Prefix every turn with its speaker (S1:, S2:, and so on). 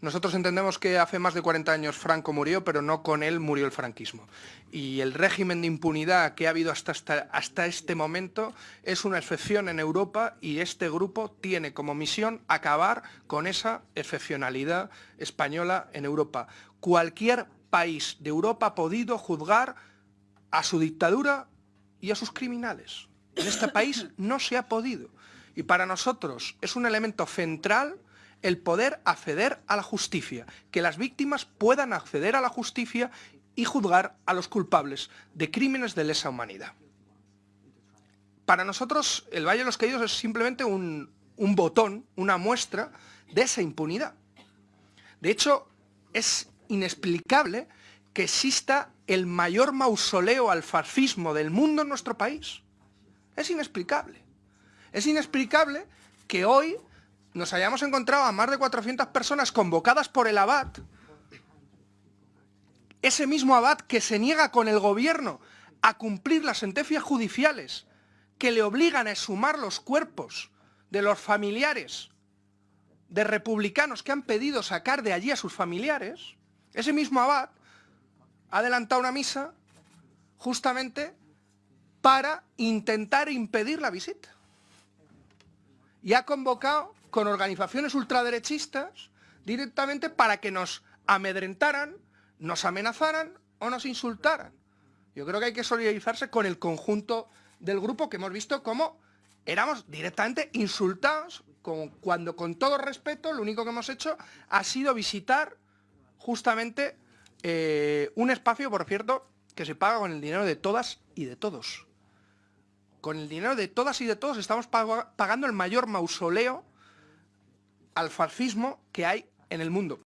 S1: Nosotros entendemos que hace más de 40 años Franco murió, pero no con él murió el franquismo. Y el régimen de impunidad que ha habido hasta, hasta, este momento es una excepción en Europa y este grupo tiene como misión acabar con esa excepcionalidad española en Europa. Cualquier país de Europa ha podido juzgar a su dictadura y a sus criminales. En este país no se ha podido. Y para nosotros es un elemento central el poder acceder a la justicia, que las víctimas puedan acceder a la justicia y juzgar a los culpables de crímenes de lesa humanidad. Para nosotros el Valle de los Caídos es simplemente un, un botón, una muestra de esa impunidad. De hecho, es inexplicable que exista el mayor mausoleo al fascismo del mundo en nuestro país. Es inexplicable. Es inexplicable que hoy nos hayamos encontrado a más de 400 personas convocadas por el abad, ese mismo abad que se niega con el gobierno a cumplir las sentencias judiciales que le obligan a exhumar los cuerpos de los familiares de republicanos que han pedido sacar de allí a sus familiares, ese mismo abad ha adelantado una misa justamente para intentar impedir la visita. Y ha convocado con organizaciones ultraderechistas directamente para que nos amedrentaran, nos amenazaran o nos insultaran. Yo creo que hay que solidarizarse con el conjunto del grupo que hemos visto cómo éramos directamente insultados, cuando con todo respeto lo único que hemos hecho ha sido visitar justamente eh, un espacio, por cierto, que se paga con el dinero de todas y de todos. Con el dinero de todas y de todos estamos pagando el mayor mausoleo al fascismo que hay en el mundo.